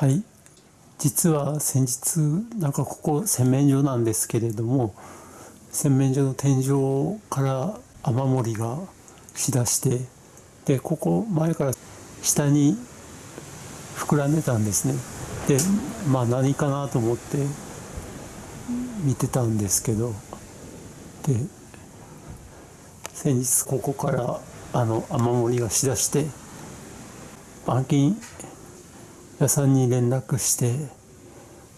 はい。実は先日なんかここ洗面所なんですけれども洗面所の天井から雨漏りがしだしてでここ前から下に膨らんでたんですね。でまあ何かなと思って見てたんですけどで先日ここからあの雨漏りがしだして板金屋さんに連絡して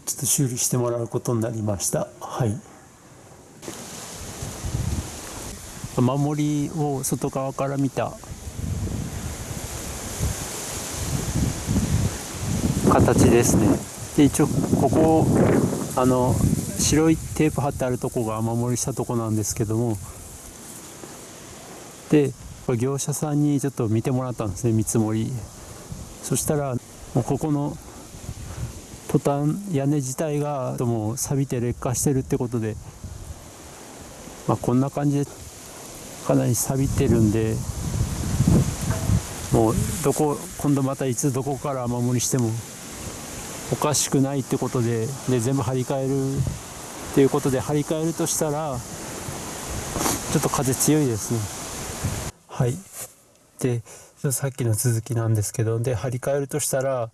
ちょっと修理してもらうことになりました。はい。雨漏りを外側から見た。形ですね。で一応ここあの白いテープ貼ってあるとこが雨漏りしたとこなんですけども。で業者さんにちょっと見てもらったんですね見積もり。そしたらもうここのトタン屋根自体がもう錆びて劣化してるってことで、まあ、こんな感じでかなり錆びてるんでもうどこ今度またいつどこから雨漏りしてもおかしくないってことでで全部張り替えるっていうことで張り替えるとしたらちょっと風強いですね。はい。でさっきの続きなんですけどで張り替えるとしたら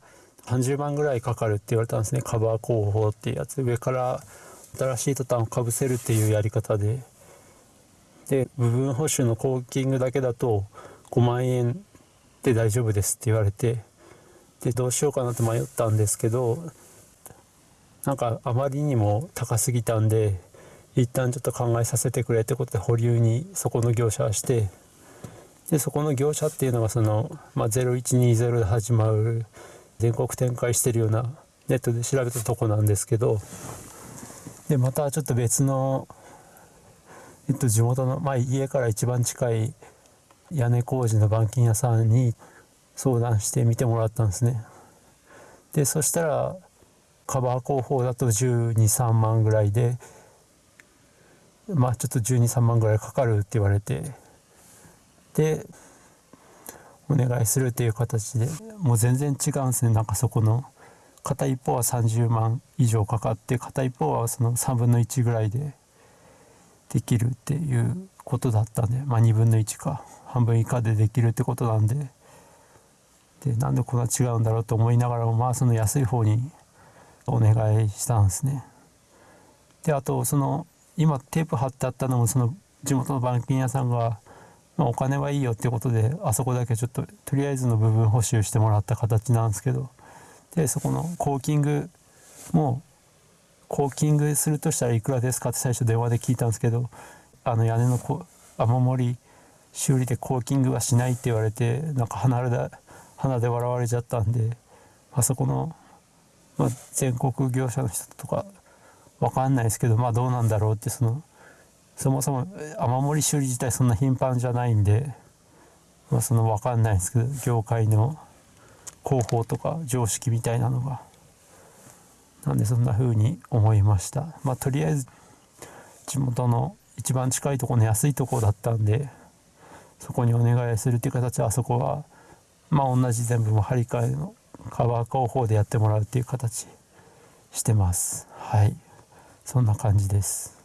30万ぐらいかかるって言われたんですね。カバー工法っていうやつ。上から新しいトタンをかぶせるっていうやり方で。で部分補修のコーキングだけだと5万円で大丈夫ですって言われてでどうしようかなって迷ったんですけどなんかあまりにも高すぎたんで一旦ちょっと考えさせてくれってことで保留にそこの業者はしてでそこの業者っていうのがその、まあ、0120で始まる全国展開してるようなネットで調べたとこなんですけどでまたちょっと別の、えっと、地元の、まあ、家から一番近い屋根工事の板金屋さんに相談して見てもらったんですね。でそしたらカバー工法だと123万ぐらいでまあちょっと123万ぐらいかかるって言われてでお願いするっていう形でもう全然違うんですねなんかそこの片一方は30万以上かかって片一方はその3分の1ぐらいでできるっていうことだったんでまあ2分の1か半分以下でできるってことなんででなんでこんな違うんだろうと思いながらもまあその安い方にお願いしたんですね。であとその今テープ貼ってあったのもその地元の板金屋さんがまあ、お金はいいよってことであそこだけちょっととりあえずの部分補修してもらった形なんですけどでそこのコーキングもコーキングするとしたらいくらですかって最初電話で聞いたんですけどあの屋根の雨漏り修理でコーキングはしないって言われてなんか鼻で鼻で笑われちゃったんであそこの、まあ、全国業者の人とか分かんないですけどまあどうなんだろうってそのそもそも雨漏り修理自体そんな頻繁じゃないんで、まあ、その分かんないんですけど業界の広報とか常識みたいなのがなんでそんな風に思いました。まあとりあえず地元の一番近いところの安いところだったんでそこにお願いするっていう形はあそこはまあ同じ全部も張り替えのカバー工法でやってもらうっていう形してます。はい。そんな感じです。